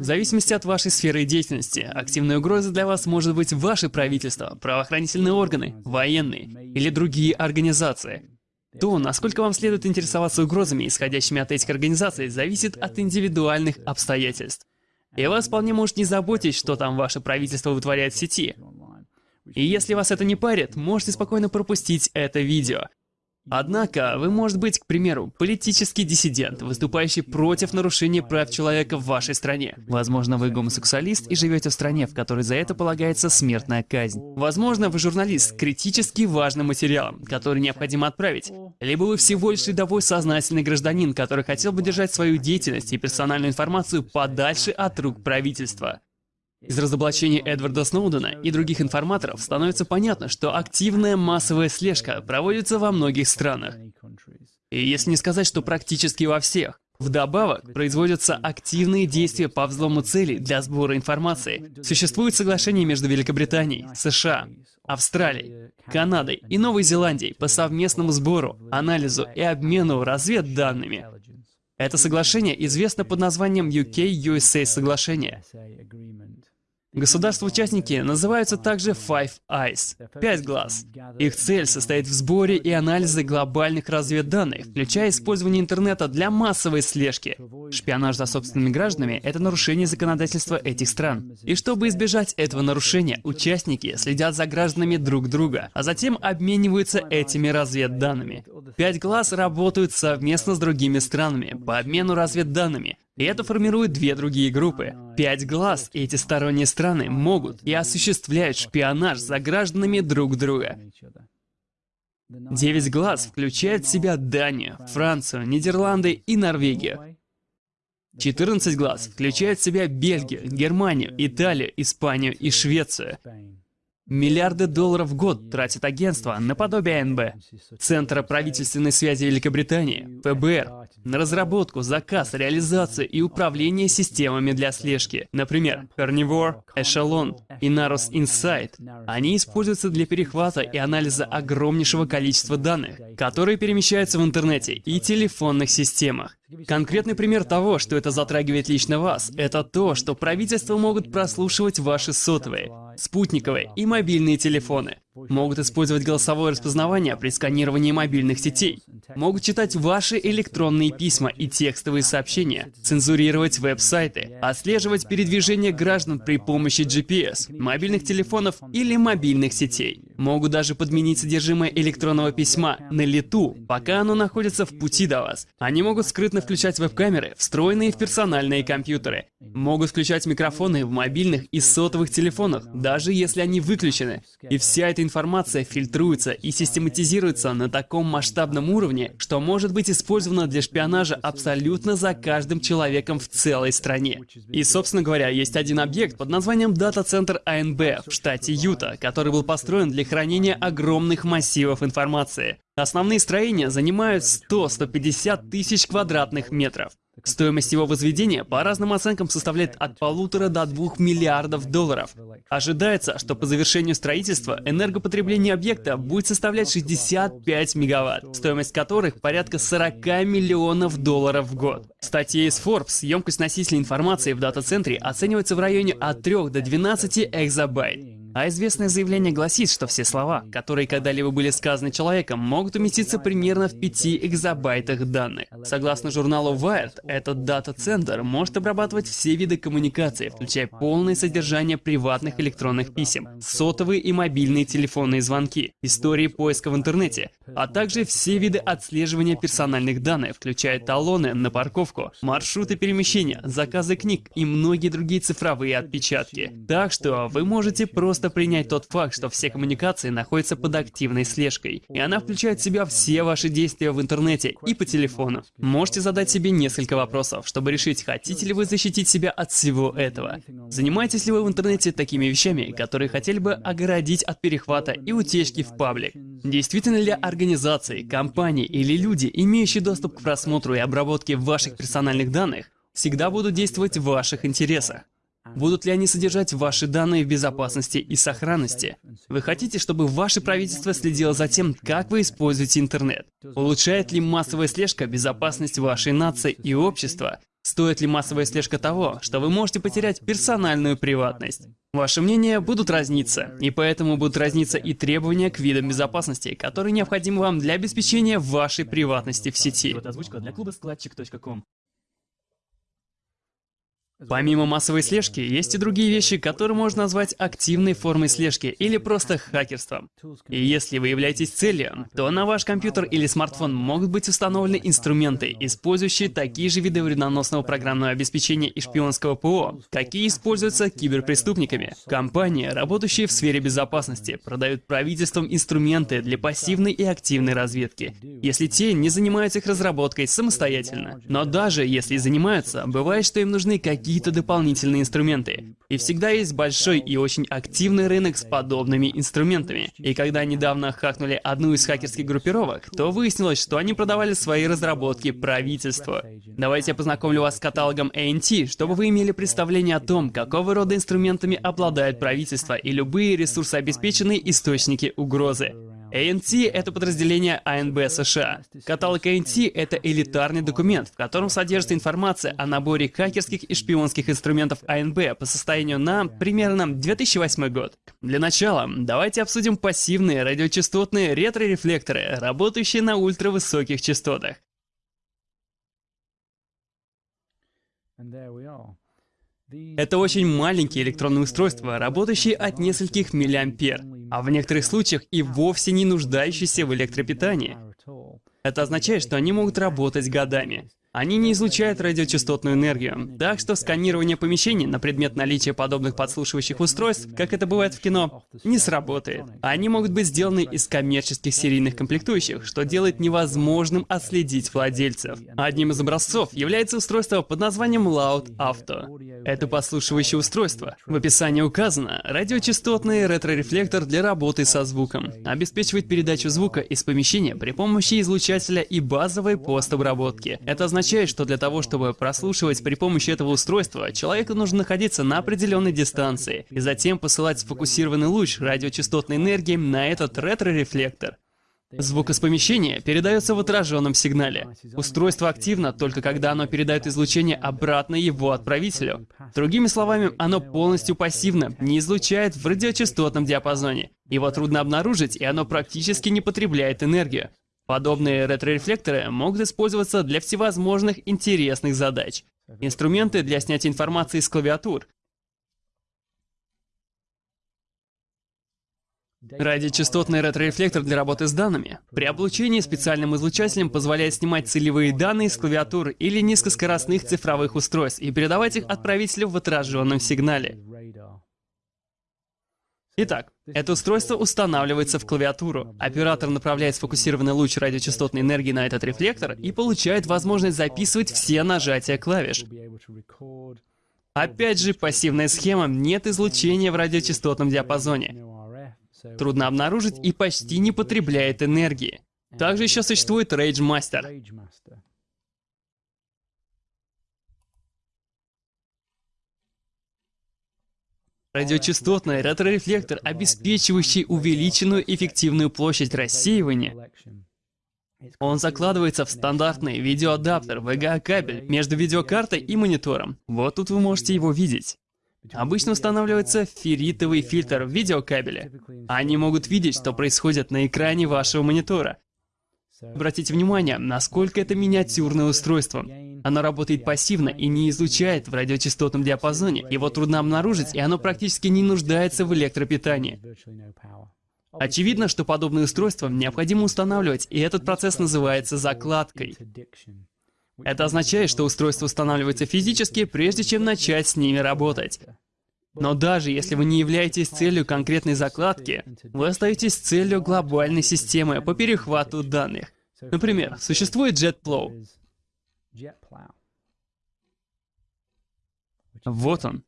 В зависимости от вашей сферы деятельности, активной угрозой для вас может быть ваше правительство, правоохранительные органы, военные или другие организации. То, насколько вам следует интересоваться угрозами, исходящими от этих организаций, зависит от индивидуальных обстоятельств. И вас вполне может не заботить, что там ваше правительство вытворяет в сети. И если вас это не парит, можете спокойно пропустить это видео. Однако, вы может быть, к примеру, политический диссидент, выступающий против нарушения прав человека в вашей стране. Возможно, вы гомосексуалист и живете в стране, в которой за это полагается смертная казнь. Возможно, вы журналист с критически важным материалом, который необходимо отправить. Либо вы всего лишь рядовой сознательный гражданин, который хотел бы держать свою деятельность и персональную информацию подальше от рук правительства. Из разоблачения Эдварда Сноудена и других информаторов становится понятно, что активная массовая слежка проводится во многих странах. И если не сказать, что практически во всех. Вдобавок, производятся активные действия по взлому целей для сбора информации. Существует соглашение между Великобританией, США, Австралией, Канадой и Новой Зеландией по совместному сбору, анализу и обмену разведданными. Это соглашение известно под названием UK-USA соглашение. Государства-участники называются также Five Eyes – «Пять глаз». Их цель состоит в сборе и анализе глобальных разведданных, включая использование интернета для массовой слежки. Шпионаж за собственными гражданами – это нарушение законодательства этих стран. И чтобы избежать этого нарушения, участники следят за гражданами друг друга, а затем обмениваются этими разведданными. «Пять глаз» работают совместно с другими странами по обмену разведданными, и это формирует две другие группы. Пять глаз эти сторонние страны могут и осуществляют шпионаж за гражданами друг друга. Девять глаз включает в себя Данию, Францию, Нидерланды и Норвегию. 14 глаз включает в себя Бельгию, Германию, Италию, Испанию и Швецию. Миллиарды долларов в год тратит агентство наподобие АНБ, Центра правительственной связи Великобритании, ФБР, на разработку, заказ, реализацию и управление системами для слежки. Например, Carnivore, Echelon и Narus Insight. Они используются для перехвата и анализа огромнейшего количества данных, которые перемещаются в интернете и телефонных системах. Конкретный пример того, что это затрагивает лично вас, это то, что правительства могут прослушивать ваши сотовые, спутниковые и мобильные телефоны. Могут использовать голосовое распознавание при сканировании мобильных сетей. Могут читать ваши электронные письма и текстовые сообщения, цензурировать веб-сайты, отслеживать передвижение граждан при помощи GPS, мобильных телефонов или мобильных сетей. Могут даже подменить содержимое электронного письма на лету, пока оно находится в пути до вас. Они могут скрытно включать веб-камеры, встроенные в персональные компьютеры. Могут включать микрофоны в мобильных и сотовых телефонах, даже если они выключены. И вся эта информация фильтруется и систематизируется на таком масштабном уровне, что может быть использована для шпионажа абсолютно за каждым человеком в целой стране. И, собственно говоря, есть один объект под названием дата-центр АНБ в штате Юта, который был построен для хранения огромных массивов информации. Основные строения занимают 100-150 тысяч квадратных метров. Стоимость его возведения по разным оценкам составляет от полутора до двух миллиардов долларов. Ожидается, что по завершению строительства энергопотребление объекта будет составлять 65 мегаватт, стоимость которых порядка 40 миллионов долларов в год. В статье из Forbes емкость носителя информации в дата-центре оценивается в районе от 3 до 12 экзобайт. А известное заявление гласит, что все слова, которые когда-либо были сказаны человеком, могут уместиться примерно в 5 экзобайтах данных. Согласно журналу Wired, этот дата-центр может обрабатывать все виды коммуникации, включая полное содержание приватных электронных писем, сотовые и мобильные телефонные звонки, истории поиска в интернете, а также все виды отслеживания персональных данных, включая талоны на парковку, маршруты перемещения, заказы книг и многие другие цифровые отпечатки. Так что вы можете просто просто принять тот факт, что все коммуникации находятся под активной слежкой, и она включает в себя все ваши действия в интернете и по телефону. Можете задать себе несколько вопросов, чтобы решить, хотите ли вы защитить себя от всего этого. Занимаетесь ли вы в интернете такими вещами, которые хотели бы огородить от перехвата и утечки в паблик? Действительно ли организации, компании или люди, имеющие доступ к просмотру и обработке ваших персональных данных, всегда будут действовать в ваших интересах? Будут ли они содержать ваши данные в безопасности и сохранности? Вы хотите, чтобы ваше правительство следило за тем, как вы используете интернет? Улучшает ли массовая слежка безопасность вашей нации и общества? Стоит ли массовая слежка того, что вы можете потерять персональную приватность? Ваши мнения будут разниться, и поэтому будут разниться и требования к видам безопасности, которые необходимы вам для обеспечения вашей приватности в сети. Вот озвучка для клуба складчик.ком. Помимо массовой слежки, есть и другие вещи, которые можно назвать активной формой слежки или просто хакерством. И если вы являетесь целью, то на ваш компьютер или смартфон могут быть установлены инструменты, использующие такие же виды вредоносного программного обеспечения и шпионского ПО, какие используются киберпреступниками. Компании, работающие в сфере безопасности, продают правительствам инструменты для пассивной и активной разведки, если те не занимаются их разработкой самостоятельно. Но даже если занимаются, бывает, что им нужны какие какие-то дополнительные инструменты. И всегда есть большой и очень активный рынок с подобными инструментами. И когда недавно хакнули одну из хакерских группировок, то выяснилось, что они продавали свои разработки правительству. Давайте я познакомлю вас с каталогом ANT, чтобы вы имели представление о том, какого рода инструментами обладает правительство и любые ресурсообеспеченные источники угрозы. ANT — это подразделение АНБ США. Каталог ANT — это элитарный документ, в котором содержится информация о наборе хакерских и шпионских инструментов АНБ по состоянию на примерно 2008 год. Для начала, давайте обсудим пассивные радиочастотные ретро-рефлекторы, работающие на ультравысоких частотах. Это очень маленькие электронные устройства, работающие от нескольких миллиампер, а в некоторых случаях и вовсе не нуждающиеся в электропитании. Это означает, что они могут работать годами. Они не излучают радиочастотную энергию, так что сканирование помещений на предмет наличия подобных подслушивающих устройств, как это бывает в кино, не сработает. Они могут быть сделаны из коммерческих серийных комплектующих, что делает невозможным отследить владельцев. Одним из образцов является устройство под названием Loud Auto. Это подслушивающее устройство. В описании указано, радиочастотный ретро-рефлектор для работы со звуком. Обеспечивает передачу звука из помещения при помощи излучателя и базовой постобработки. Это означает, означает, что для того, чтобы прослушивать при помощи этого устройства, человеку нужно находиться на определенной дистанции и затем посылать сфокусированный луч радиочастотной энергии на этот ретро-рефлектор. Звук из помещения передается в отраженном сигнале. Устройство активно только когда оно передает излучение обратно его отправителю. Другими словами, оно полностью пассивно, не излучает в радиочастотном диапазоне. Его трудно обнаружить, и оно практически не потребляет энергию. Подобные ретро-рефлекторы могут использоваться для всевозможных интересных задач. Инструменты для снятия информации с клавиатур. Радиочастотный ретро-рефлектор для работы с данными. При облучении специальным излучателем позволяет снимать целевые данные с клавиатур или низкоскоростных цифровых устройств и передавать их отправителю в отраженном сигнале. Итак, это устройство устанавливается в клавиатуру. Оператор направляет сфокусированный луч радиочастотной энергии на этот рефлектор и получает возможность записывать все нажатия клавиш. Опять же, пассивная схема, нет излучения в радиочастотном диапазоне. Трудно обнаружить и почти не потребляет энергии. Также еще существует Rage Master. Радиочастотный ретро-рефлектор, обеспечивающий увеличенную эффективную площадь рассеивания. Он закладывается в стандартный видеоадаптер VGA-кабель между видеокартой и монитором. Вот тут вы можете его видеть. Обычно устанавливается ферритовый фильтр в видеокабеле. Они могут видеть, что происходит на экране вашего монитора. Обратите внимание, насколько это миниатюрное устройство. Оно работает пассивно и не излучает в радиочастотном диапазоне. Его трудно обнаружить, и оно практически не нуждается в электропитании. Очевидно, что подобные устройства необходимо устанавливать, и этот процесс называется закладкой. Это означает, что устройство устанавливается физически, прежде чем начать с ними работать. Но даже если вы не являетесь целью конкретной закладки, вы остаетесь целью глобальной системы по перехвату данных. Например, существует JetPlow. Вот он.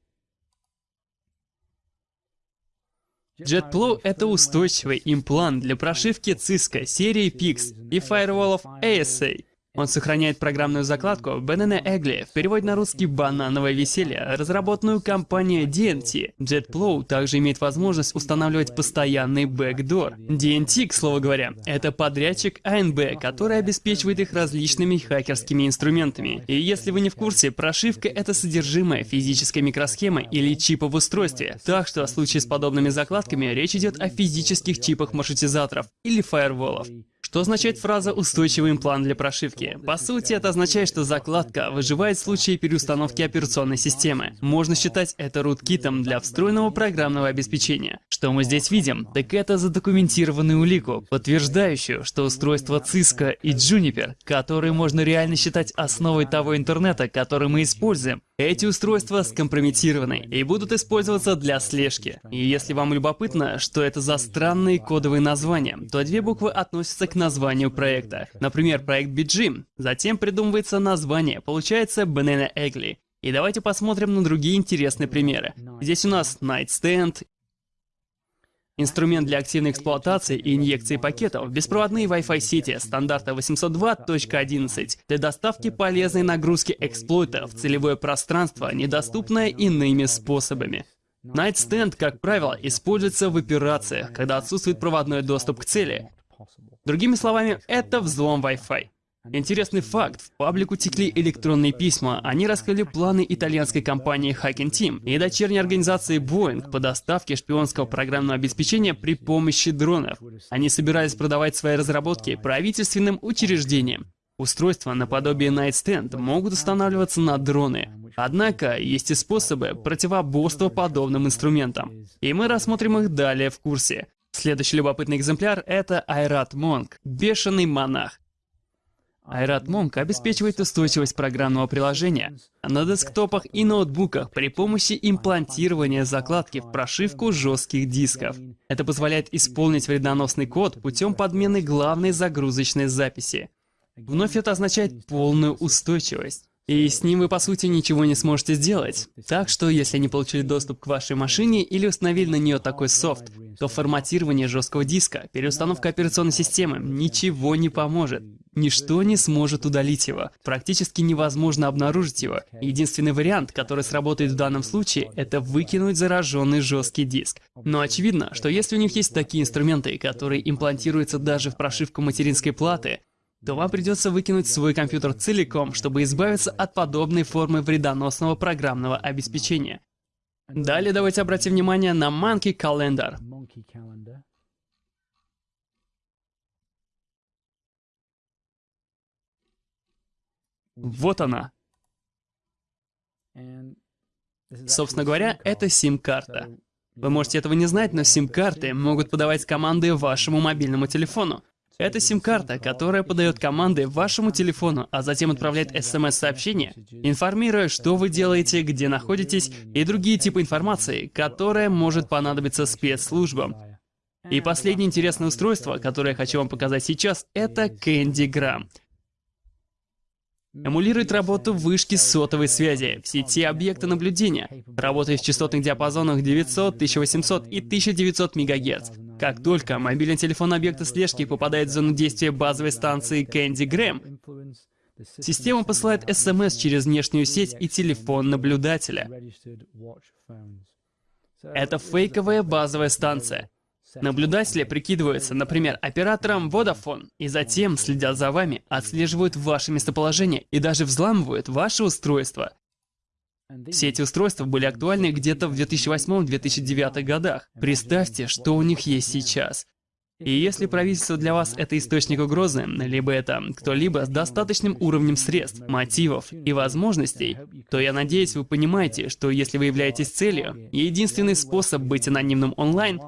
JetPlow — это устойчивый имплант для прошивки Cisco серии PIX и фаерволов ASA. Он сохраняет программную закладку Banana Egli, в переводе на русский «банановое веселье», разработанную компанией DNT. JetPlow также имеет возможность устанавливать постоянный backdoor. DNT, к слову говоря, это подрядчик ANB, который обеспечивает их различными хакерскими инструментами. И если вы не в курсе, прошивка — это содержимое физической микросхемы или чипа в устройстве. Так что в случае с подобными закладками речь идет о физических чипах маршрутизаторов или фаерволов. Что означает фраза «устойчивый имплант для прошивки»? По сути, это означает, что закладка выживает в случае переустановки операционной системы. Можно считать это руткитом для встроенного программного обеспечения. Что мы здесь видим? Так это задокументированную улику, подтверждающую, что устройства Cisco и Juniper, которые можно реально считать основой того интернета, который мы используем, эти устройства скомпрометированы и будут использоваться для слежки. И если вам любопытно, что это за странные кодовые названия, то две буквы относятся к названию проекта. Например, проект BGM. Затем придумывается название, получается Banana Egli. И давайте посмотрим на другие интересные примеры. Здесь у нас Nightstand Инструмент для активной эксплуатации и инъекции пакетов, беспроводные Wi-Fi сети стандарта 802.11 для доставки полезной нагрузки эксплойта в целевое пространство, недоступное иными способами. Nightstand, как правило, используется в операциях, когда отсутствует проводной доступ к цели. Другими словами, это взлом Wi-Fi. Интересный факт. В паблик утекли электронные письма. Они раскрыли планы итальянской компании Hacking Team и дочерней организации Boeing по доставке шпионского программного обеспечения при помощи дронов. Они собирались продавать свои разработки правительственным учреждениям. Устройства наподобие Nightstand могут устанавливаться на дроны. Однако, есть и способы противоборства подобным инструментам. И мы рассмотрим их далее в курсе. Следующий любопытный экземпляр — это Айрат Монг, бешеный монах. Айрат Monk обеспечивает устойчивость программного приложения на десктопах и ноутбуках при помощи имплантирования закладки в прошивку жестких дисков. Это позволяет исполнить вредоносный код путем подмены главной загрузочной записи. Вновь это означает полную устойчивость. И с ним вы по сути ничего не сможете сделать. Так что, если не получили доступ к вашей машине или установили на нее такой софт, то форматирование жесткого диска, переустановка операционной системы ничего не поможет. Ничто не сможет удалить его. Практически невозможно обнаружить его. Единственный вариант, который сработает в данном случае, это выкинуть зараженный жесткий диск. Но очевидно, что если у них есть такие инструменты, которые имплантируются даже в прошивку материнской платы, то вам придется выкинуть свой компьютер целиком, чтобы избавиться от подобной формы вредоносного программного обеспечения. Далее давайте обратим внимание на Monkey Calendar. Вот она. Собственно говоря, это сим-карта. Вы можете этого не знать, но сим-карты могут подавать команды вашему мобильному телефону. Это сим-карта, которая подает команды вашему телефону, а затем отправляет смс-сообщение, информируя, что вы делаете, где находитесь и другие типы информации, которая может понадобиться спецслужбам. И последнее интересное устройство, которое я хочу вам показать сейчас, это CandyGram. Эмулирует работу вышки сотовой связи в сети объекта наблюдения, работает в частотных диапазонах 900, 1800 и 1900 МГц. Как только мобильный телефон объекта слежки попадает в зону действия базовой станции Candy Gram, система посылает СМС через внешнюю сеть и телефон наблюдателя. Это фейковая базовая станция. Наблюдатели прикидываются, например, оператором Vodafone, и затем следят за вами, отслеживают ваше местоположение и даже взламывают ваше устройство. Все эти устройства были актуальны где-то в 2008-2009 годах. Представьте, что у них есть сейчас. И если правительство для вас это источник угрозы, либо это кто-либо с достаточным уровнем средств, мотивов и возможностей, то я надеюсь, вы понимаете, что если вы являетесь целью, единственный способ быть анонимным онлайн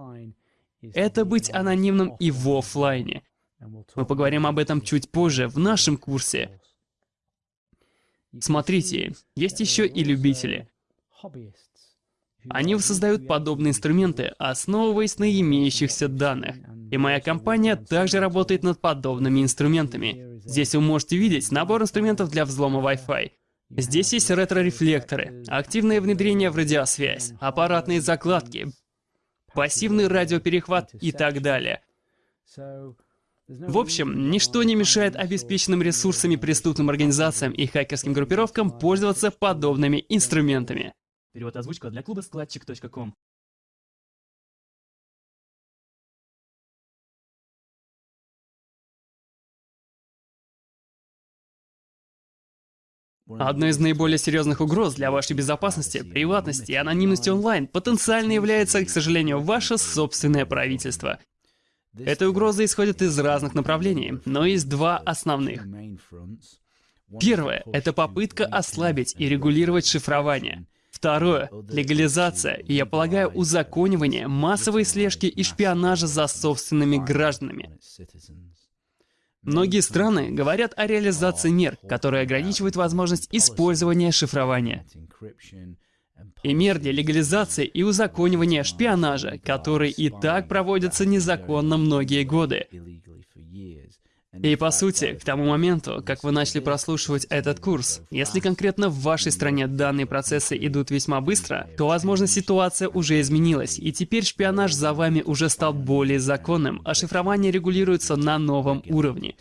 это быть анонимным и в офлайне. Мы поговорим об этом чуть позже в нашем курсе. Смотрите, есть еще и любители. Они создают подобные инструменты, основываясь на имеющихся данных. И моя компания также работает над подобными инструментами. Здесь вы можете видеть набор инструментов для взлома Wi-Fi. Здесь есть ретро-рефлекторы, активное внедрение в радиосвязь, аппаратные закладки, пассивный радиоперехват и так далее. В общем, ничто не мешает обеспеченным ресурсами преступным организациям и хакерским группировкам пользоваться подобными инструментами. Перевод озвучка для клуба складчик.ком. Одной из наиболее серьезных угроз для вашей безопасности, приватности и анонимности онлайн потенциально является, к сожалению, ваше собственное правительство. Эта угроза исходит из разных направлений, но есть два основных. Первое — это попытка ослабить и регулировать шифрование. Второе — легализация, и, я полагаю, узаконивание массовой слежки и шпионажа за собственными гражданами. Многие страны говорят о реализации мер, которые ограничивают возможность использования шифрования. И мер для легализации и узаконивания шпионажа, которые и так проводятся незаконно многие годы. И по сути, к тому моменту, как вы начали прослушивать этот курс, если конкретно в вашей стране данные процессы идут весьма быстро, то, возможно, ситуация уже изменилась, и теперь шпионаж за вами уже стал более законным, а шифрование регулируется на новом уровне.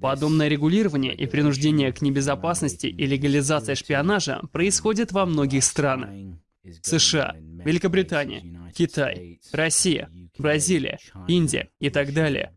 Подобное регулирование и принуждение к небезопасности и легализация шпионажа происходит во многих странах. США, Великобритания, Китай, Россия, Бразилия, Индия и так далее.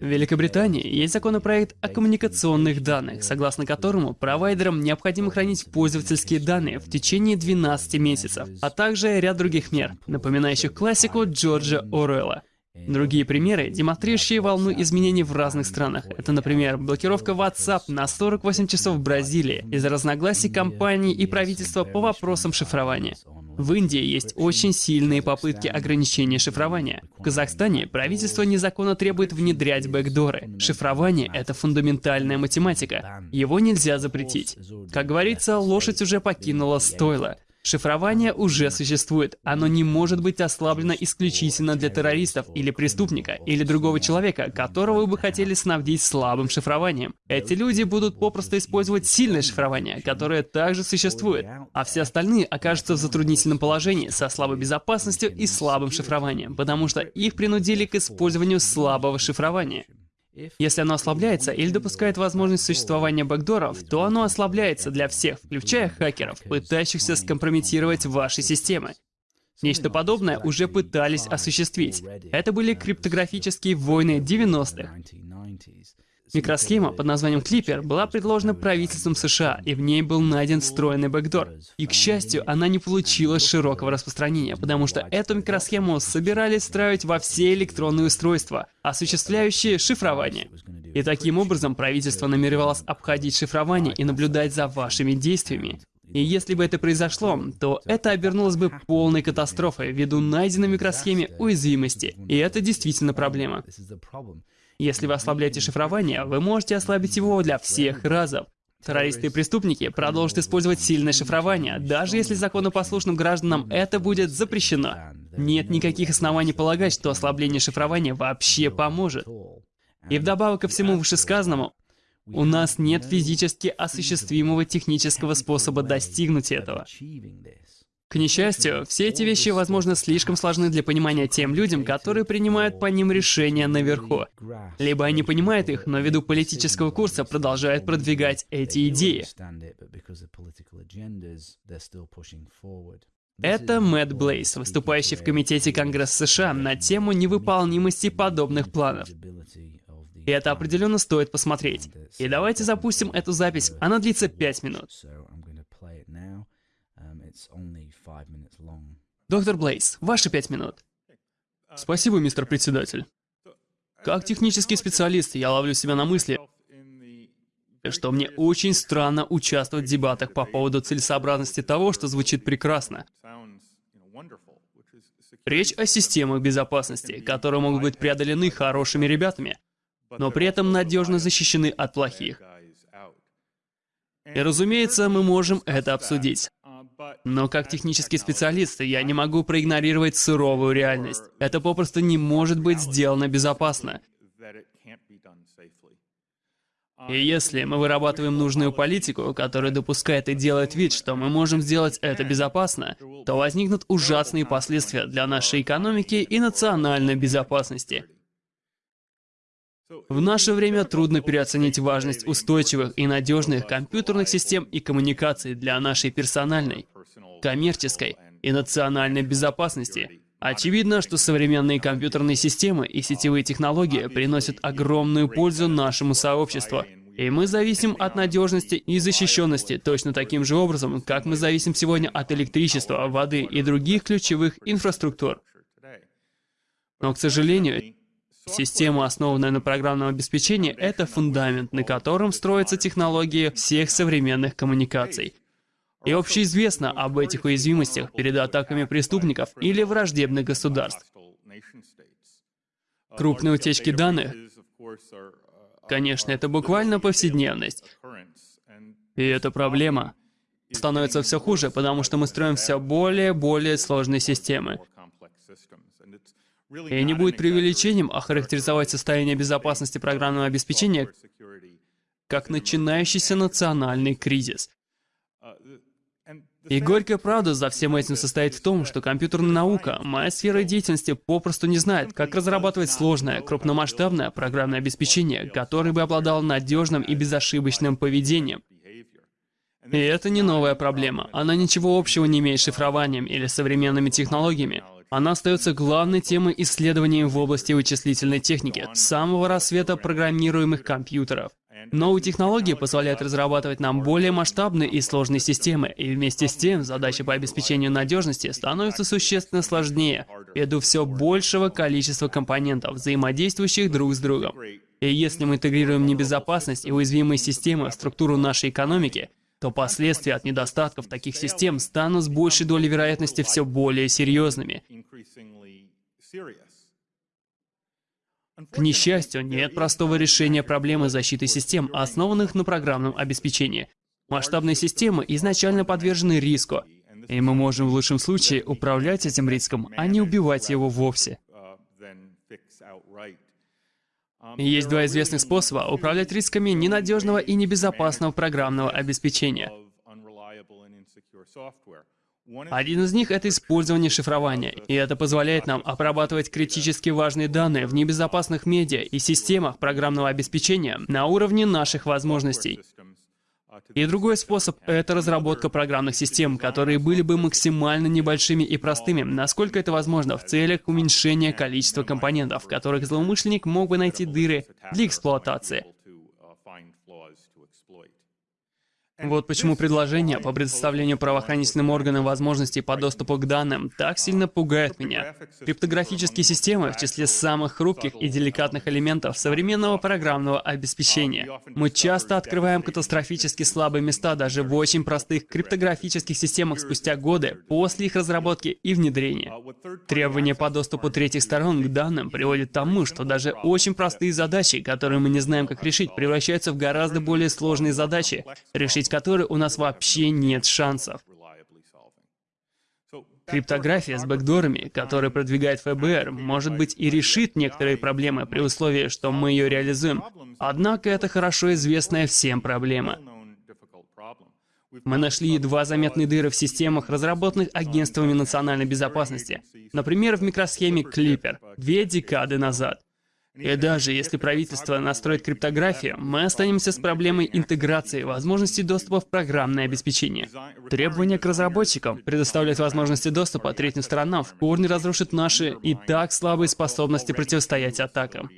В Великобритании есть законопроект о коммуникационных данных, согласно которому провайдерам необходимо хранить пользовательские данные в течение 12 месяцев, а также ряд других мер, напоминающих классику Джорджа Оруэлла. Другие примеры, демонстрирующие волну изменений в разных странах. Это, например, блокировка WhatsApp на 48 часов в Бразилии из-за разногласий компаний и правительства по вопросам шифрования. В Индии есть очень сильные попытки ограничения шифрования. В Казахстане правительство незаконно требует внедрять бэкдоры. Шифрование — это фундаментальная математика. Его нельзя запретить. Как говорится, лошадь уже покинула стойло. Шифрование уже существует. Оно не может быть ослаблено исключительно для террористов или преступника, или другого человека, которого вы бы хотели снабдить слабым шифрованием. Эти люди будут попросту использовать сильное шифрование, которое также существует, а все остальные окажутся в затруднительном положении со слабой безопасностью и слабым шифрованием, потому что их принудили к использованию слабого шифрования. Если оно ослабляется или допускает возможность существования бэкдоров, то оно ослабляется для всех, включая хакеров, пытающихся скомпрометировать ваши системы. Нечто подобное уже пытались осуществить. Это были криптографические войны 90-х. Микросхема под названием Clipper была предложена правительством США, и в ней был найден встроенный бэкдор. И, к счастью, она не получила широкого распространения, потому что эту микросхему собирались встраивать во все электронные устройства, осуществляющие шифрование. И таким образом правительство намеревалось обходить шифрование и наблюдать за вашими действиями. И если бы это произошло, то это обернулось бы полной катастрофой ввиду найденной микросхеме уязвимости. И это действительно проблема. Если вы ослабляете шифрование, вы можете ослабить его для всех разов. Террористы и преступники продолжат использовать сильное шифрование, даже если законопослушным гражданам это будет запрещено. Нет никаких оснований полагать, что ослабление шифрования вообще поможет. И вдобавок ко всему вышесказанному, у нас нет физически осуществимого технического способа достигнуть этого. К несчастью, все эти вещи, возможно, слишком сложны для понимания тем людям, которые принимают по ним решения наверху. Либо они понимают их, но ввиду политического курса продолжают продвигать эти идеи. Это Мэтт Блейс, выступающий в Комитете Конгресса США на тему невыполнимости подобных планов. И это определенно стоит посмотреть. И давайте запустим эту запись. Она длится 5 минут. Доктор Блейз, ваши пять минут. Спасибо, мистер председатель. Как технический специалист, я ловлю себя на мысли, что мне очень странно участвовать в дебатах по поводу целесообразности того, что звучит прекрасно. Речь о системах безопасности, которые могут быть преодолены хорошими ребятами, но при этом надежно защищены от плохих. И разумеется, мы можем это обсудить. Но как технический специалист, я не могу проигнорировать суровую реальность. Это попросту не может быть сделано безопасно. И если мы вырабатываем нужную политику, которая допускает и делает вид, что мы можем сделать это безопасно, то возникнут ужасные последствия для нашей экономики и национальной безопасности. В наше время трудно переоценить важность устойчивых и надежных компьютерных систем и коммуникаций для нашей персональной, коммерческой и национальной безопасности. Очевидно, что современные компьютерные системы и сетевые технологии приносят огромную пользу нашему сообществу. И мы зависим от надежности и защищенности точно таким же образом, как мы зависим сегодня от электричества, воды и других ключевых инфраструктур. Но, к сожалению, Система, основанная на программном обеспечении, это фундамент, на котором строятся технологии всех современных коммуникаций. И общеизвестно об этих уязвимостях перед атаками преступников или враждебных государств. Крупные утечки данных, конечно, это буквально повседневность. И эта проблема становится все хуже, потому что мы строим все более и более сложные системы. И не будет преувеличением охарактеризовать состояние безопасности программного обеспечения как начинающийся национальный кризис. И горькая правда за всем этим состоит в том, что компьютерная наука, моя сфера деятельности, попросту не знает, как разрабатывать сложное, крупномасштабное программное обеспечение, которое бы обладало надежным и безошибочным поведением. И это не новая проблема. Она ничего общего не имеет с шифрованием или современными технологиями. Она остается главной темой исследований в области вычислительной техники с самого рассвета программируемых компьютеров. Новые технологии позволяют разрабатывать нам более масштабные и сложные системы, и вместе с тем задачи по обеспечению надежности становятся существенно сложнее ввиду все большего количества компонентов, взаимодействующих друг с другом. И если мы интегрируем небезопасность и уязвимые системы в структуру нашей экономики, то последствия от недостатков таких систем станут с большей долей вероятности все более серьезными. К несчастью, нет простого решения проблемы защиты систем, основанных на программном обеспечении. Масштабные системы изначально подвержены риску, и мы можем в лучшем случае управлять этим риском, а не убивать его вовсе. Есть два известных способа управлять рисками ненадежного и небезопасного программного обеспечения. Один из них — это использование шифрования, и это позволяет нам обрабатывать критически важные данные в небезопасных медиа и системах программного обеспечения на уровне наших возможностей. И другой способ — это разработка программных систем, которые были бы максимально небольшими и простыми, насколько это возможно, в целях уменьшения количества компонентов, в которых злоумышленник мог бы найти дыры для эксплуатации. Вот почему предложение по предоставлению правоохранительным органам возможностей по доступу к данным так сильно пугает меня. Криптографические системы в числе самых хрупких и деликатных элементов современного программного обеспечения. Мы часто открываем катастрофически слабые места даже в очень простых криптографических системах спустя годы после их разработки и внедрения. Требования по доступу третьих сторон к данным приводят к тому, что даже очень простые задачи, которые мы не знаем как решить, превращаются в гораздо более сложные задачи, решить которой у нас вообще нет шансов. Криптография с бэкдорами, которую продвигает ФБР, может быть и решит некоторые проблемы при условии, что мы ее реализуем. Однако это хорошо известная всем проблема. Мы нашли едва заметные дыры в системах, разработанных агентствами национальной безопасности. Например, в микросхеме Clipper две декады назад. И даже если правительство настроит криптографию, мы останемся с проблемой интеграции возможностей доступа в программное обеспечение. Требования к разработчикам предоставлять возможности доступа третьим сторонам в корне разрушит наши и так слабые способности противостоять атакам.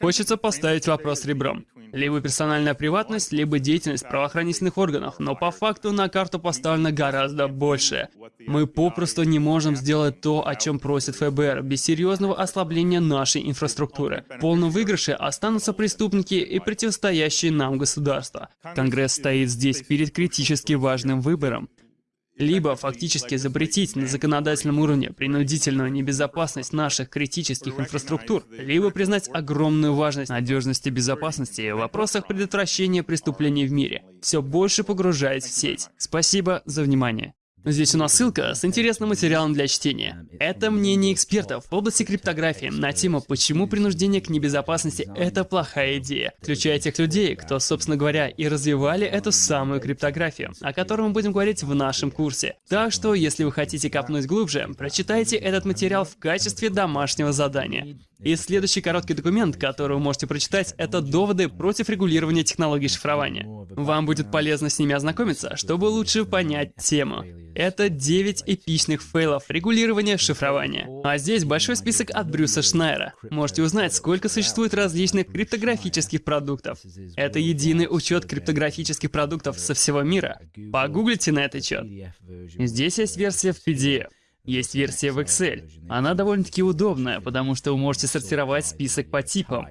Хочется поставить вопрос ребром. Либо персональная приватность, либо деятельность правоохранительных органов, но по факту на карту поставлено гораздо больше. Мы попросту не можем сделать то, о чем просит ФБР, без серьезного ослабления нашей инфраструктуры. В полном выигрыше останутся преступники и противостоящие нам государства. Конгресс стоит здесь перед критически важным выбором. Либо фактически запретить на законодательном уровне принудительную небезопасность наших критических инфраструктур, либо признать огромную важность надежности безопасности в вопросах предотвращения преступлений в мире, все больше погружаясь в сеть. Спасибо за внимание. Здесь у нас ссылка с интересным материалом для чтения. Это мнение экспертов в области криптографии на тему «Почему принуждение к небезопасности – это плохая идея», включая тех людей, кто, собственно говоря, и развивали эту самую криптографию, о которой мы будем говорить в нашем курсе. Так что, если вы хотите копнуть глубже, прочитайте этот материал в качестве домашнего задания. И следующий короткий документ, который вы можете прочитать, это доводы против регулирования технологий шифрования. Вам будет полезно с ними ознакомиться, чтобы лучше понять тему. Это 9 эпичных фейлов регулирования шифрования. А здесь большой список от Брюса Шнайера. Можете узнать, сколько существует различных криптографических продуктов. Это единый учет криптографических продуктов со всего мира. Погуглите на этот счет. Здесь есть версия в PDF. Есть версия в Excel. Она довольно-таки удобная, потому что вы можете сортировать список по типам.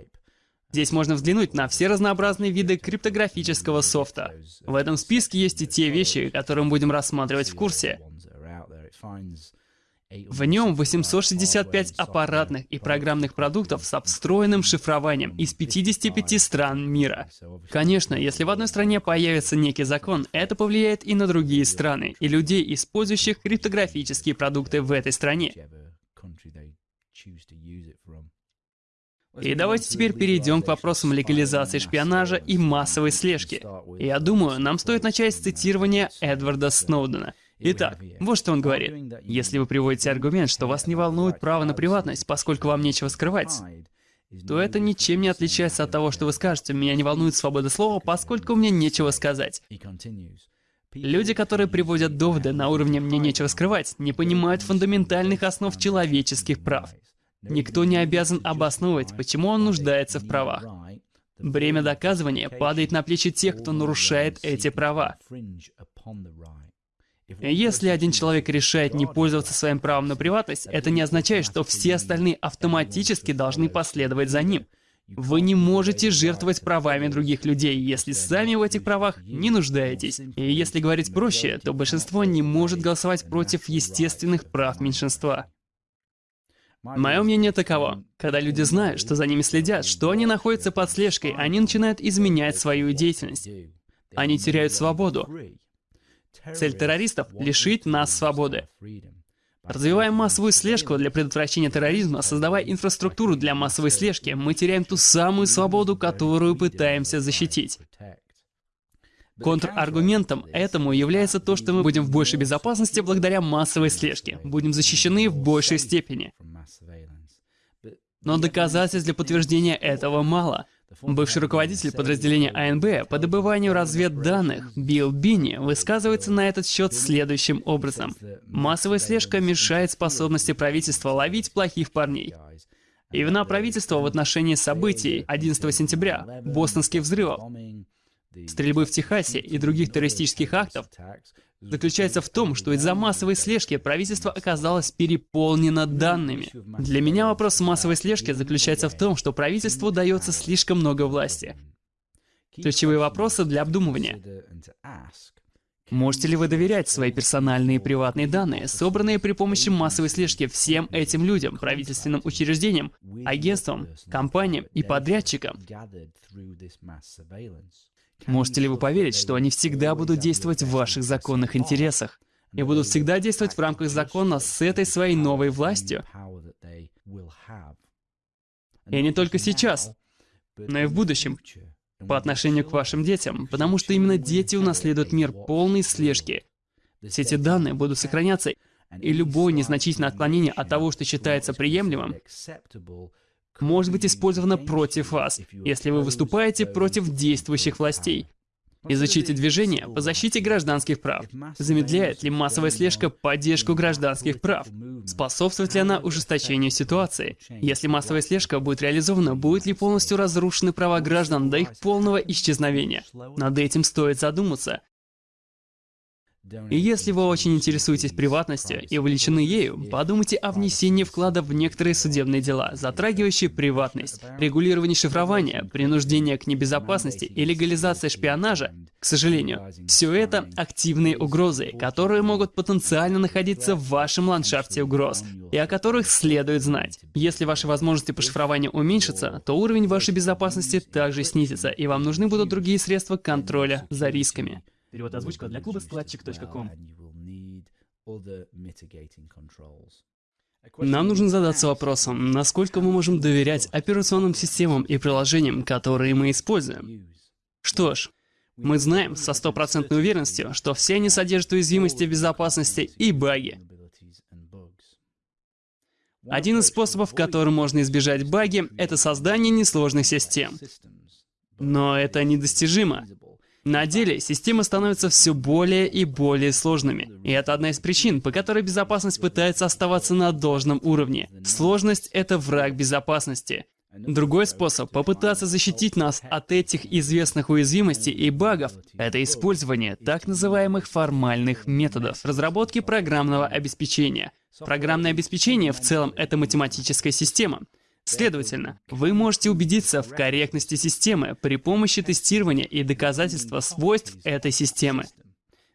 Здесь можно взглянуть на все разнообразные виды криптографического софта. В этом списке есть и те вещи, которые мы будем рассматривать в курсе. В нем 865 аппаратных и программных продуктов с встроенным шифрованием из 55 стран мира. Конечно, если в одной стране появится некий закон, это повлияет и на другие страны, и людей, использующих криптографические продукты в этой стране. И давайте теперь перейдем к вопросам легализации шпионажа и массовой слежки. Я думаю, нам стоит начать с цитирования Эдварда Сноудена. Итак, вот что он говорит. Если вы приводите аргумент, что вас не волнует право на приватность, поскольку вам нечего скрывать, то это ничем не отличается от того, что вы скажете, меня не волнует свобода слова, поскольку мне нечего сказать. Люди, которые приводят доводы на уровне «мне нечего скрывать», не понимают фундаментальных основ человеческих прав. Никто не обязан обосновывать, почему он нуждается в правах. Бремя доказывания падает на плечи тех, кто нарушает эти права. Если один человек решает не пользоваться своим правом на приватность, это не означает, что все остальные автоматически должны последовать за ним. Вы не можете жертвовать правами других людей, если сами в этих правах не нуждаетесь. И если говорить проще, то большинство не может голосовать против естественных прав меньшинства. Мое мнение таково. Когда люди знают, что за ними следят, что они находятся под слежкой, они начинают изменять свою деятельность. Они теряют свободу. Цель террористов — лишить нас свободы. Развивая массовую слежку для предотвращения терроризма, создавая инфраструктуру для массовой слежки, мы теряем ту самую свободу, которую пытаемся защитить. Контраргументом этому является то, что мы будем в большей безопасности благодаря массовой слежке, будем защищены в большей степени. Но доказательств для подтверждения этого мало. Бывший руководитель подразделения АНБ по добыванию разведданных Билл Бинни высказывается на этот счет следующим образом. Массовая слежка мешает способности правительства ловить плохих парней. И вина правительства в отношении событий 11 сентября, бостонских взрывов, стрельбы в Техасе и других террористических актов заключается в том, что из-за массовой слежки правительство оказалось переполнено данными. Для меня вопрос массовой слежки заключается в том, что правительству дается слишком много власти. Ключевые вопросы для обдумывания. Можете ли вы доверять свои персональные и приватные данные, собранные при помощи массовой слежки всем этим людям, правительственным учреждениям, агентствам, компаниям и подрядчикам? Можете ли вы поверить, что они всегда будут действовать в ваших законных интересах? И будут всегда действовать в рамках закона с этой своей новой властью? И не только сейчас, но и в будущем, по отношению к вашим детям, потому что именно дети унаследуют мир полной слежки. Все эти данные будут сохраняться, и любое незначительное отклонение от того, что считается приемлемым, может быть использовано против вас, если вы выступаете против действующих властей. Изучите движение по защите гражданских прав. Замедляет ли массовая слежка поддержку гражданских прав? Способствует ли она ужесточению ситуации? Если массовая слежка будет реализована, будет ли полностью разрушены права граждан до их полного исчезновения? Над этим стоит задуматься. И если вы очень интересуетесь приватностью и увлечены ею, подумайте о внесении вклада в некоторые судебные дела, затрагивающие приватность, регулирование шифрования, принуждение к небезопасности и легализация шпионажа. К сожалению, все это активные угрозы, которые могут потенциально находиться в вашем ландшафте угроз, и о которых следует знать. Если ваши возможности по шифрованию уменьшатся, то уровень вашей безопасности также снизится, и вам нужны будут другие средства контроля за рисками. Перевод озвучка для клуба складчик.ком. Нам нужно задаться вопросом, насколько мы можем доверять операционным системам и приложениям, которые мы используем. Что ж, мы знаем со стопроцентной уверенностью, что все они содержат уязвимости безопасности и баги. Один из способов, которым можно избежать баги, это создание несложных систем. Но это недостижимо. На деле системы становятся все более и более сложными. И это одна из причин, по которой безопасность пытается оставаться на должном уровне. Сложность — это враг безопасности. Другой способ попытаться защитить нас от этих известных уязвимостей и багов — это использование так называемых формальных методов разработки программного обеспечения. Программное обеспечение в целом — это математическая система. Следовательно, вы можете убедиться в корректности системы при помощи тестирования и доказательства свойств этой системы.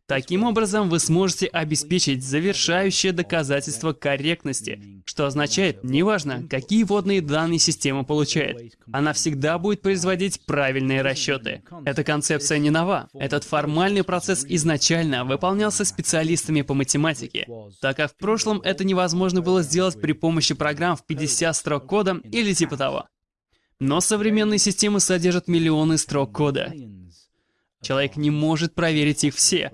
Таким образом, вы сможете обеспечить завершающее доказательство корректности, что означает, неважно, какие водные данные система получает, она всегда будет производить правильные расчеты. Эта концепция не нова. Этот формальный процесс изначально выполнялся специалистами по математике, так как в прошлом это невозможно было сделать при помощи программ в 50 строк кода или типа того. Но современные системы содержат миллионы строк кода. Человек не может проверить их все.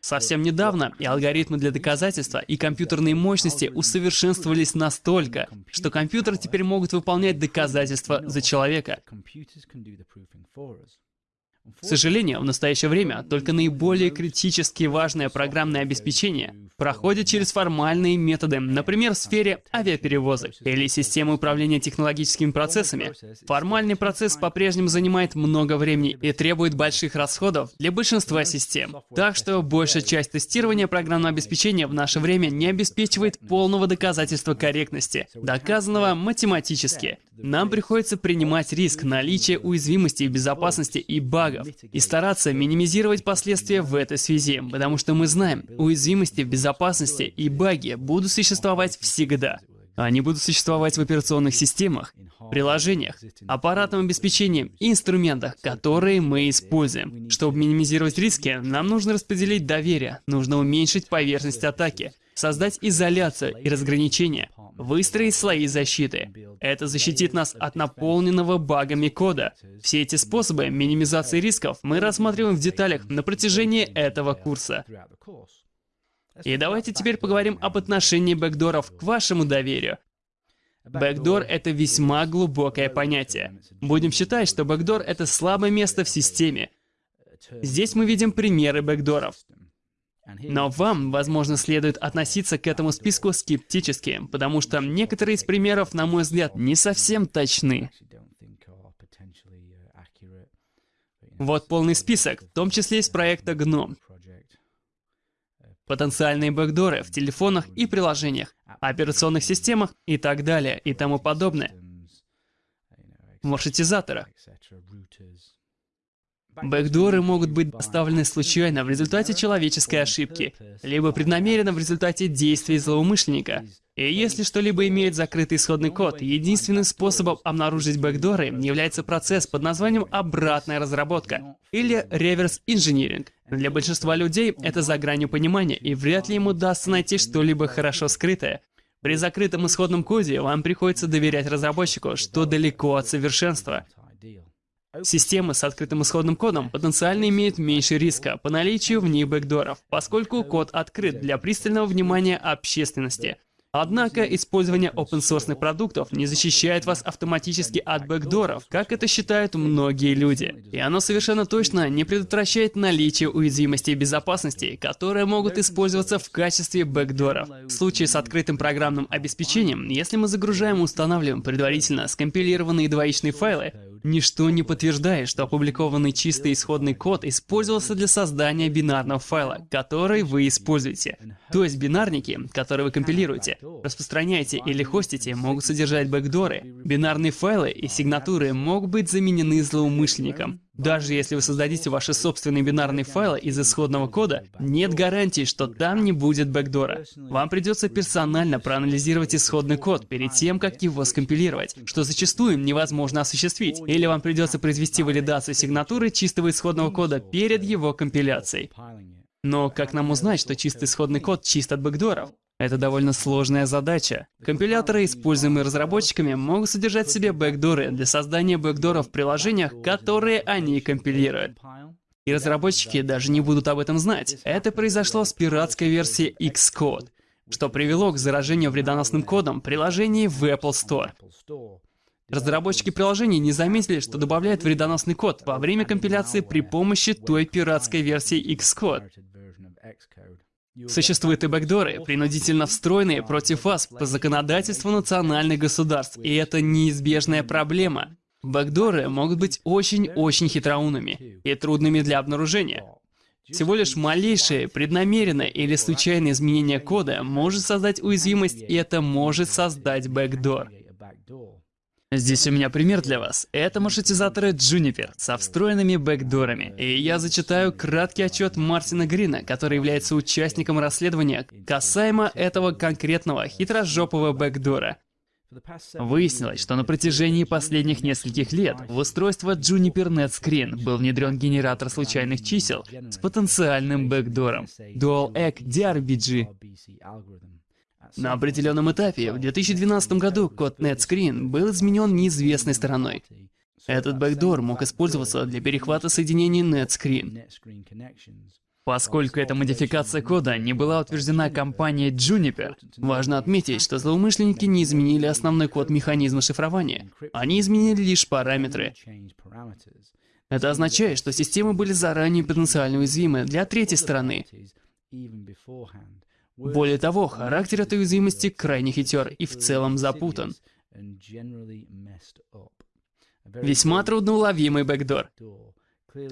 Совсем недавно и алгоритмы для доказательства, и компьютерные мощности усовершенствовались настолько, что компьютеры теперь могут выполнять доказательства за человека. К сожалению, в настоящее время только наиболее критически важное программное обеспечение проходит через формальные методы, например, в сфере авиаперевозок или системы управления технологическими процессами. Формальный процесс по-прежнему занимает много времени и требует больших расходов для большинства систем. Так что большая часть тестирования программного обеспечения в наше время не обеспечивает полного доказательства корректности, доказанного математически. Нам приходится принимать риск наличия уязвимости, безопасности и багов и стараться минимизировать последствия в этой связи, потому что мы знаем, уязвимости в безопасности и баги будут существовать всегда. Они будут существовать в операционных системах, приложениях, аппаратном обеспечении и инструментах, которые мы используем. Чтобы минимизировать риски, нам нужно распределить доверие, нужно уменьшить поверхность атаки, создать изоляцию и разграничение, выстроить слои защиты. Это защитит нас от наполненного багами кода. Все эти способы минимизации рисков мы рассматриваем в деталях на протяжении этого курса. И давайте теперь поговорим об отношении бэкдоров к вашему доверию. Бэкдор — это весьма глубокое понятие. Будем считать, что бэкдор — это слабое место в системе. Здесь мы видим примеры бэкдоров. Но вам, возможно, следует относиться к этому списку скептически, потому что некоторые из примеров, на мой взгляд, не совсем точны. Вот полный список, в том числе из проекта GNOME. Потенциальные бэкдоры в телефонах и приложениях, операционных системах и так далее и тому подобное. В маршрутизаторах. Бэкдоры могут быть доставлены случайно в результате человеческой ошибки, либо преднамеренно в результате действий злоумышленника. И если что-либо имеет закрытый исходный код, единственным способом обнаружить бэкдоры является процесс под названием «обратная разработка» или «реверс-инжиниринг». Для большинства людей это за гранью понимания, и вряд ли им удастся найти что-либо хорошо скрытое. При закрытом исходном коде вам приходится доверять разработчику, что далеко от совершенства. Системы с открытым исходным кодом потенциально имеют меньше риска по наличию в них бэкдоров, поскольку код открыт для пристального внимания общественности. Однако использование open-source продуктов не защищает вас автоматически от бэкдоров, как это считают многие люди. И оно совершенно точно не предотвращает наличие уязвимостей безопасности, которые могут использоваться в качестве бэкдоров. В случае с открытым программным обеспечением, если мы загружаем и устанавливаем предварительно скомпилированные двоичные файлы, Ничто не подтверждает, что опубликованный чистый исходный код использовался для создания бинарного файла, который вы используете. То есть бинарники, которые вы компилируете, распространяете или хостите, могут содержать бэкдоры. Бинарные файлы и сигнатуры могут быть заменены злоумышленником. Даже если вы создадите ваши собственные бинарные файлы из исходного кода, нет гарантии, что там не будет бэкдора. Вам придется персонально проанализировать исходный код перед тем, как его скомпилировать, что зачастую невозможно осуществить. Или вам придется произвести валидацию сигнатуры чистого исходного кода перед его компиляцией. Но как нам узнать, что чистый исходный код чист от бэкдоров? Это довольно сложная задача. Компиляторы, используемые разработчиками, могут содержать в себе бэкдоры для создания бэкдоров в приложениях, которые они компилируют. И разработчики даже не будут об этом знать. Это произошло с пиратской версией Xcode, что привело к заражению вредоносным кодом приложений в Apple Store. Разработчики приложений не заметили, что добавляют вредоносный код во время компиляции при помощи той пиратской версии Xcode. Существуют и бэкдоры, принудительно встроенные против вас по законодательству национальных государств, и это неизбежная проблема. Бэкдоры могут быть очень-очень хитроумными и трудными для обнаружения. Всего лишь малейшее, преднамеренное или случайное изменение кода может создать уязвимость, и это может создать бэкдор. Здесь у меня пример для вас. Это маршрутизаторы Juniper со встроенными бэкдорами. И я зачитаю краткий отчет Мартина Грина, который является участником расследования касаемо этого конкретного хитрожопого бэкдора. Выяснилось, что на протяжении последних нескольких лет в устройство Juniper NetScreen был внедрен генератор случайных чисел с потенциальным бэкдором Dual Egg DRBG. На определенном этапе, в 2012 году, код NetScreen был изменен неизвестной стороной. Этот бэкдор мог использоваться для перехвата соединений NetScreen. Поскольку эта модификация кода не была утверждена компанией Juniper, важно отметить, что злоумышленники не изменили основной код механизма шифрования. Они изменили лишь параметры. Это означает, что системы были заранее потенциально уязвимы для третьей стороны. Более того, характер этой уязвимости крайне хитер и в целом запутан. Весьма трудноуловимый бэкдор.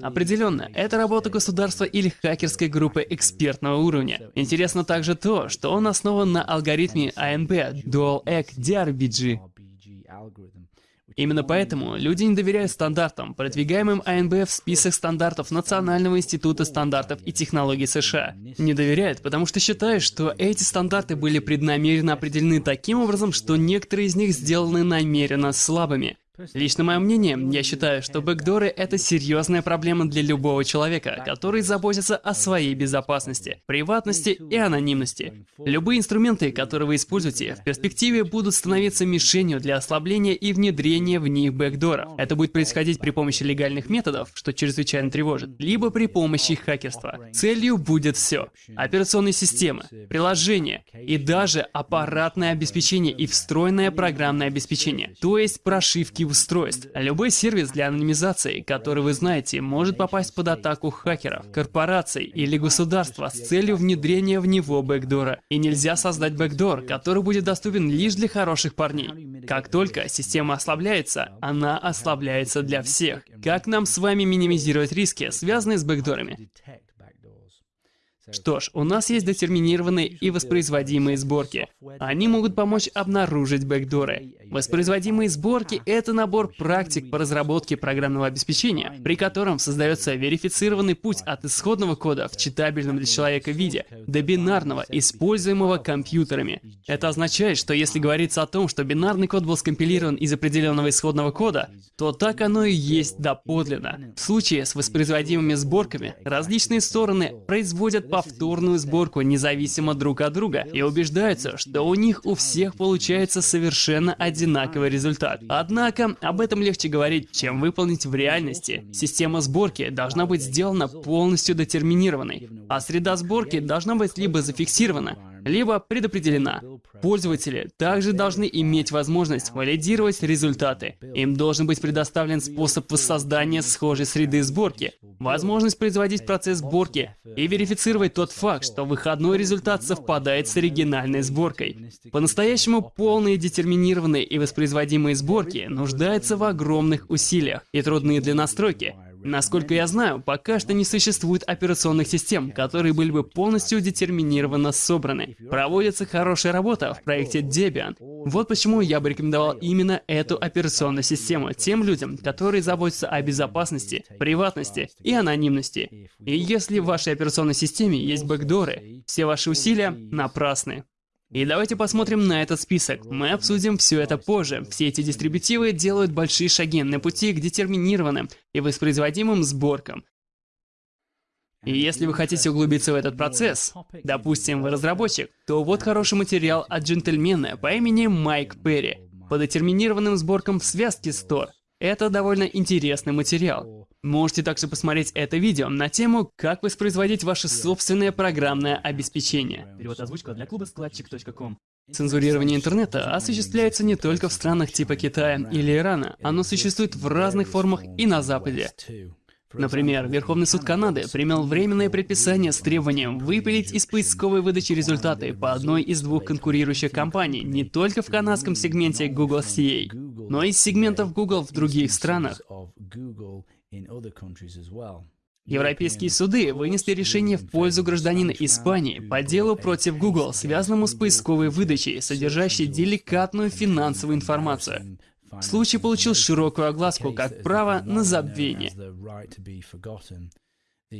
Определенно, это работа государства или хакерской группы экспертного уровня. Интересно также то, что он основан на алгоритме ANB Dual Egg DRBG. Именно поэтому люди не доверяют стандартам, продвигаемым АНБ в список стандартов Национального института стандартов и технологий США. Не доверяют, потому что считают, что эти стандарты были преднамеренно определены таким образом, что некоторые из них сделаны намеренно слабыми. Лично мое мнение, я считаю, что бэкдоры — это серьезная проблема для любого человека, который заботится о своей безопасности, приватности и анонимности. Любые инструменты, которые вы используете, в перспективе будут становиться мишенью для ослабления и внедрения в них бэкдоров. Это будет происходить при помощи легальных методов, что чрезвычайно тревожит, либо при помощи хакерства. Целью будет все. Операционные системы, приложения и даже аппаратное обеспечение и встроенное программное обеспечение, то есть прошивки устройств. Любой сервис для анонимизации, который вы знаете, может попасть под атаку хакеров, корпораций или государства с целью внедрения в него бэкдора. И нельзя создать бэкдор, который будет доступен лишь для хороших парней. Как только система ослабляется, она ослабляется для всех. Как нам с вами минимизировать риски, связанные с бэкдорами? Что ж, у нас есть детерминированные и воспроизводимые сборки. Они могут помочь обнаружить бэкдоры. Воспроизводимые сборки — это набор практик по разработке программного обеспечения, при котором создается верифицированный путь от исходного кода в читабельном для человека виде до бинарного, используемого компьютерами. Это означает, что если говорится о том, что бинарный код был скомпилирован из определенного исходного кода, то так оно и есть доподлинно. В случае с воспроизводимыми сборками различные стороны производят повторную сборку независимо друг от друга и убеждаются, что у них у всех получается совершенно одинаковый результат. Однако, об этом легче говорить, чем выполнить в реальности. Система сборки должна быть сделана полностью детерминированной, а среда сборки должна быть либо зафиксирована, либо предопределена. Пользователи также должны иметь возможность валидировать результаты. Им должен быть предоставлен способ воссоздания схожей среды сборки, возможность производить процесс сборки и верифицировать тот факт, что выходной результат совпадает с оригинальной сборкой. По-настоящему полные детерминированные и воспроизводимые сборки нуждаются в огромных усилиях и трудные для настройки, Насколько я знаю, пока что не существует операционных систем, которые были бы полностью детерминированно собраны. Проводится хорошая работа в проекте Debian. Вот почему я бы рекомендовал именно эту операционную систему тем людям, которые заботятся о безопасности, приватности и анонимности. И если в вашей операционной системе есть бэкдоры, все ваши усилия напрасны. И давайте посмотрим на этот список. Мы обсудим все это позже. Все эти дистрибутивы делают большие шаги на пути к детерминированным и воспроизводимым сборкам. И если вы хотите углубиться в этот процесс, допустим, вы разработчик, то вот хороший материал от джентльмена по имени Майк Перри по детерминированным сборкам в связке Store. Это довольно интересный материал. Можете также посмотреть это видео на тему «Как воспроизводить ваше собственное программное обеспечение». Перевод озвучка для клуба складчик.ком. Цензурирование интернета осуществляется не только в странах типа Китая или Ирана, оно существует в разных формах и на Западе. Например, Верховный суд Канады принял временное предписание с требованием выпилить из поисковой выдачи результаты по одной из двух конкурирующих компаний не только в канадском сегменте Google CA, но и из сегментов Google в других странах. Европейские суды вынесли решение в пользу гражданина Испании по делу против Google, связанному с поисковой выдачей, содержащей деликатную финансовую информацию. Случай получил широкую огласку как право на забвение.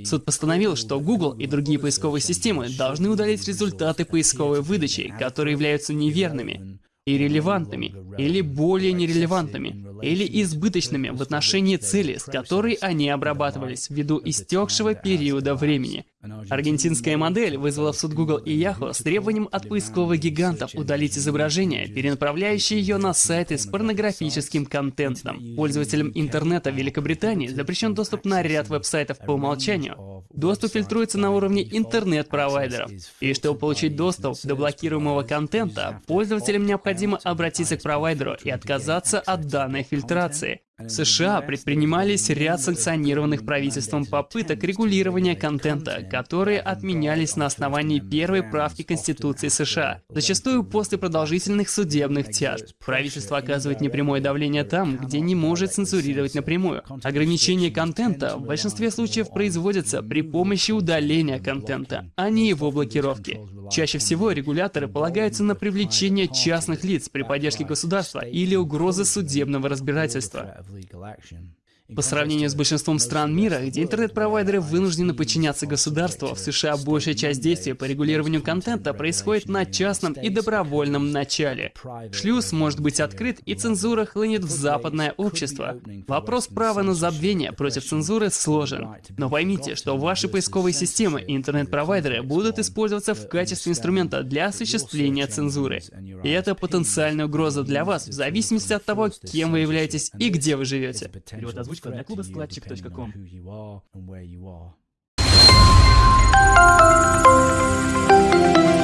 Суд постановил, что Google и другие поисковые системы должны удалить результаты поисковой выдачи, которые являются неверными, иррелевантными или более нерелевантными, или избыточными в отношении цели, с которой они обрабатывались ввиду истекшего периода времени. Аргентинская модель вызвала в суд Google и Yahoo с требованием от поисковых гигантов удалить изображение, перенаправляющее ее на сайты с порнографическим контентом. Пользователям интернета Великобритании запрещен доступ на ряд веб-сайтов по умолчанию. Доступ фильтруется на уровне интернет-провайдеров. И чтобы получить доступ до блокируемого контента, пользователям необходимо обратиться к провайдеру и отказаться от данной фильтрации. США предпринимались ряд санкционированных правительством попыток регулирования контента, которые отменялись на основании первой правки Конституции США, зачастую после продолжительных судебных тяжб. Правительство оказывает непрямое давление там, где не может цензурировать напрямую. Ограничение контента в большинстве случаев производится при помощи удаления контента, а не его блокировки. Чаще всего регуляторы полагаются на привлечение частных лиц при поддержке государства или угрозы судебного разбирательства. Legal action. По сравнению с большинством стран мира, где интернет-провайдеры вынуждены подчиняться государству, в США большая часть действий по регулированию контента происходит на частном и добровольном начале. Шлюз может быть открыт, и цензура хлынет в западное общество. Вопрос права на забвение против цензуры сложен. Но поймите, что ваши поисковые системы и интернет-провайдеры будут использоваться в качестве инструмента для осуществления цензуры. И это потенциальная угроза для вас в зависимости от того, кем вы являетесь и где вы живете ссылка на клубоскладчик.ком. Thank you